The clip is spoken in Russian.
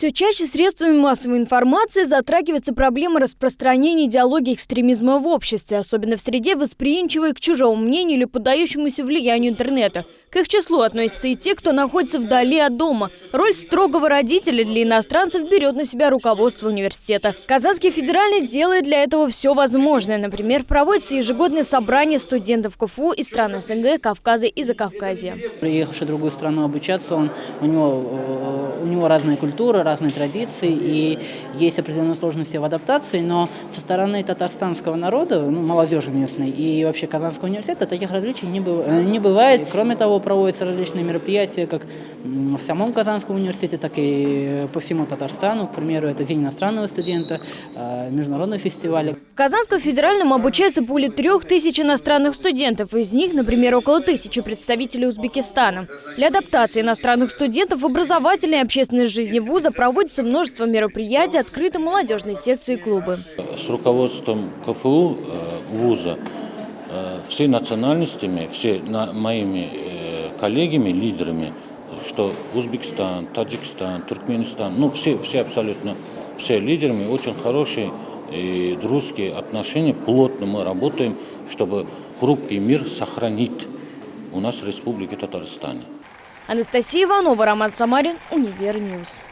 Все чаще средствами массовой информации затрагивается проблема распространения идеологии экстремизма в обществе, особенно в среде, восприимчивой к чужому мнению или поддающемуся влиянию интернета. К их числу относятся и те, кто находится вдали от дома. Роль строгого родителя для иностранцев берет на себя руководство университета. Казанский федеральный делает для этого все возможное. Например, проводится ежегодное собрание студентов КФУ из стран СНГ, Кавказа и Закавказья. Приехавший в другую страну обучаться, он, у, него, э, у него разная культура, разные традиции, и есть определенные сложности в адаптации, но со стороны татарстанского народа, ну, молодежи местной и вообще Казанского университета таких различий не, быв, э, не бывает. Кроме того, проводятся различные мероприятия как в самом Казанском университете, так и по всему Татарстану. К примеру, это День иностранного студента, э, международные фестивали. В Казанском федеральном обучается более трех тысяч иностранных студентов. Из них, например, около тысячи представителей Узбекистана. Для адаптации иностранных студентов в образовательной и общественной жизни вуза проводится множество мероприятий, открыты молодежные секции и клубы. С руководством КФУ э, вуза э, все национальностями, все моими э, коллегами, лидерами, что Узбекистан, Таджикистан, Туркменистан, ну все, все абсолютно, все лидерами очень хорошие и дружеские отношения, плотно мы работаем, чтобы хрупкий мир сохранить у нас в Республике Татарстане. Анастасия Иванова, Роман Самарин, Univer News.